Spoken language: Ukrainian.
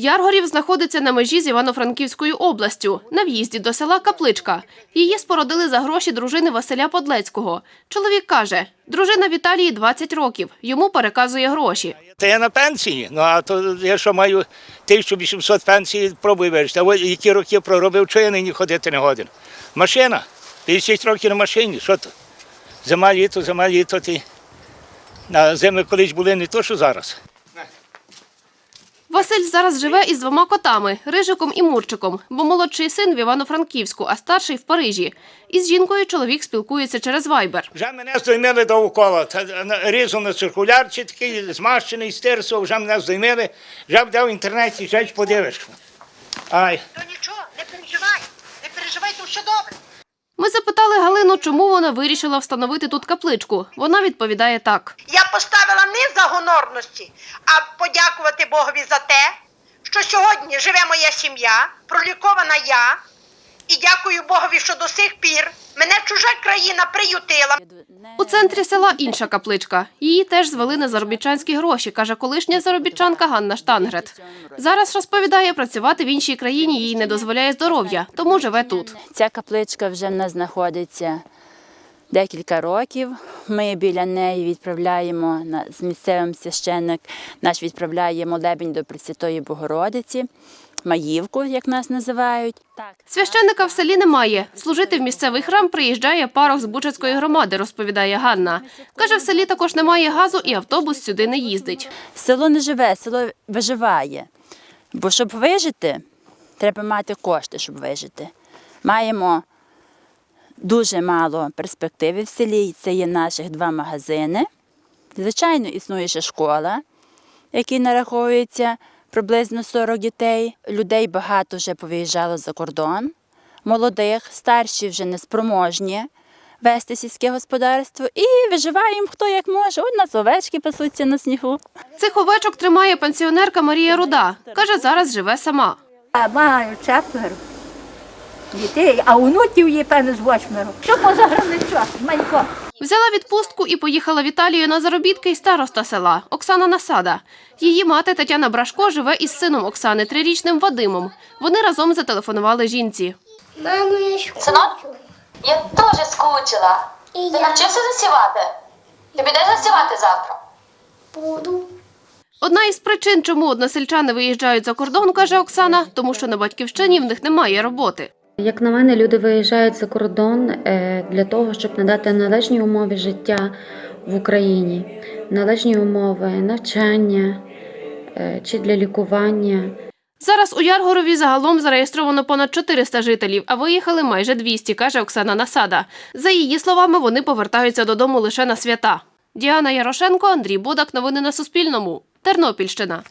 Яргорів знаходиться на межі з Івано-Франківською областю, на в'їзді до села Капличка. Її спородили за гроші дружини Василя Подлецького. Чоловік каже, дружина Віталії 20 років, йому переказує гроші. Та я на пенсії, ну а то я що маю 1800 пенсії, пробую вирішити. А ось які роки проробив, що я нині ходити не годен. Машина, 50 років на машині, що то? Зима, літо, зима, літо. Ти. На зими колись були не то, що зараз. Василь зараз живе із двома котами Рижиком і Мурчиком, бо молодший син в Івано-Франківську, а старший в Парижі. Із жінкою чоловік спілкується через вайбер. Вже мене здоймили довкола. На- Різу на циркулярчі такий змащений стирсо, вже мене здоймили. Вже буде в інтернеті, вже подивишся. Ай. То нічого, не переживай, не переживай, то все добре. Запитали Галину, чому вона вирішила встановити тут капличку. Вона відповідає так. Я поставила не за гонорності, а подякувати Богові за те, що сьогодні живе моя сім'я, пролікована я. І дякую Богові, що до сих пір мене чужа країна приютила. У центрі села інша капличка. Її теж звели на заробітчанські гроші, каже колишня заробітчанка Ганна Штангрет. Зараз розповідає, працювати в іншій країні їй не дозволяє здоров'я, тому живе тут. Ця капличка вже в нас знаходиться декілька років. Ми біля неї відправляємо на- з місцевим священник наш відправляє молебень до Пресвятої Богородиці, Маївку, як нас називають. Так. Священника в селі немає. Служити в місцевий храм приїжджає парох з Бучацької громади, розповідає Ганна. Каже, в селі також немає газу і автобус сюди не їздить. Село не живе, село виживає. Бо щоб вижити, треба мати кошти, щоб вижити. Маємо дуже мало перспективи в селі. Це є наших два магазини. Звичайно, існує ще школа, в якій нараховується приблизно 40 дітей. Людей багато вже повиїжджало за кордон. Молодих, старші вже неспроможні вести сільське господарство і виживаємо хто як може. От нас овечки пасуться на снігу. Цих овечок тримає пенсіонерка Марія Руда. Каже, зараз живе сама. А маю четверо дітей, а онуків є певно з восьмеро. Що поза границю? Манько. Взяла відпустку і поїхала в Італію на заробітки й староста села Оксана Насада. Її мати Тетяна Брашко живе із сином Оксани, трирічним Вадимом. Вони разом зателефонували жінці. Мамо, я ж Синок? Я теж скучила. І Ти я навчився засівати? Ти підеш засівати завтра? буду. Одна із причин, чому односельчани виїжджають за кордон, каже Оксана, тому що на батьківщині в них немає роботи. Як на мене, люди виїжджають за кордон е, для того, щоб надати належні умови життя в Україні, належні умови навчання е, чи для лікування. Зараз у Яргорові загалом зареєстровано понад 400 жителів, а виїхали майже 200, каже Оксана Насада. За її словами, вони повертаються додому лише на свята. Діана Ярошенко, Андрій Бодак. Новини на Суспільному. Тернопільщина.